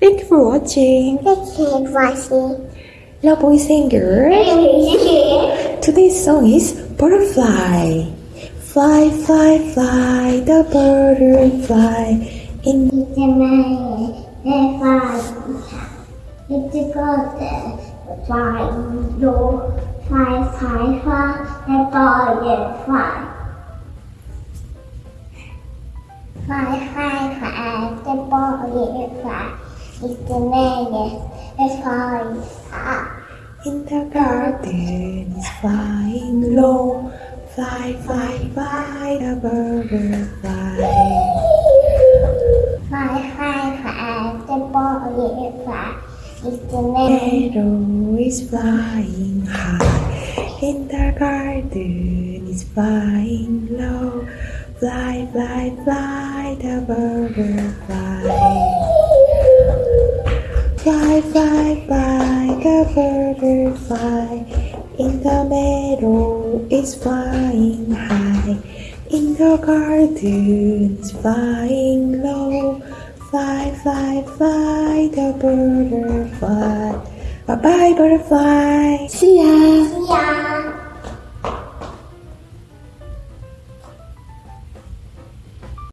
Thank you for watching. Thank you for watching. Love boys and girls. Today's song is Butterfly. Fly, fly, fly, the butterfly. In It's a man, the fire. It's a fire. No, fire, fire, fire, the fire, fire. Fire, fire, It's a man, the fire, fire. In the garden is flying low. Fly, fly, fly, the butterfly. Fire, fire, fire, the fire. It's a man. Meadow is flying high. In the garden is flying low. Fly, fly, fly, the butterfly. Fly, fly, the butterfly. In the meadow is flying high. In the garden is flying low. Fly, fly, fly, the butterfly. Bye bye, butterfly. See ya. Yeah.